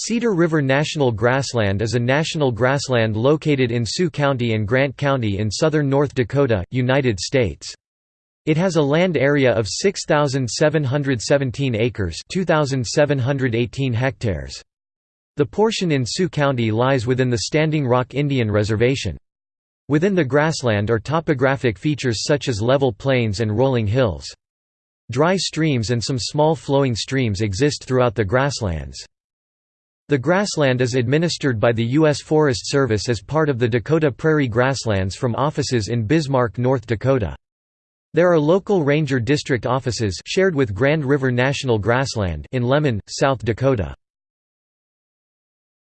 Cedar River National Grassland is a national grassland located in Sioux County and Grant County in southern North Dakota, United States. It has a land area of 6,717 acres 2,718 hectares. The portion in Sioux County lies within the Standing Rock Indian Reservation. Within the grassland are topographic features such as level plains and rolling hills. Dry streams and some small flowing streams exist throughout the grasslands. The grassland is administered by the U.S. Forest Service as part of the Dakota Prairie Grasslands from offices in Bismarck, North Dakota. There are local ranger district offices shared with Grand River National Grassland in Lemmon, South Dakota.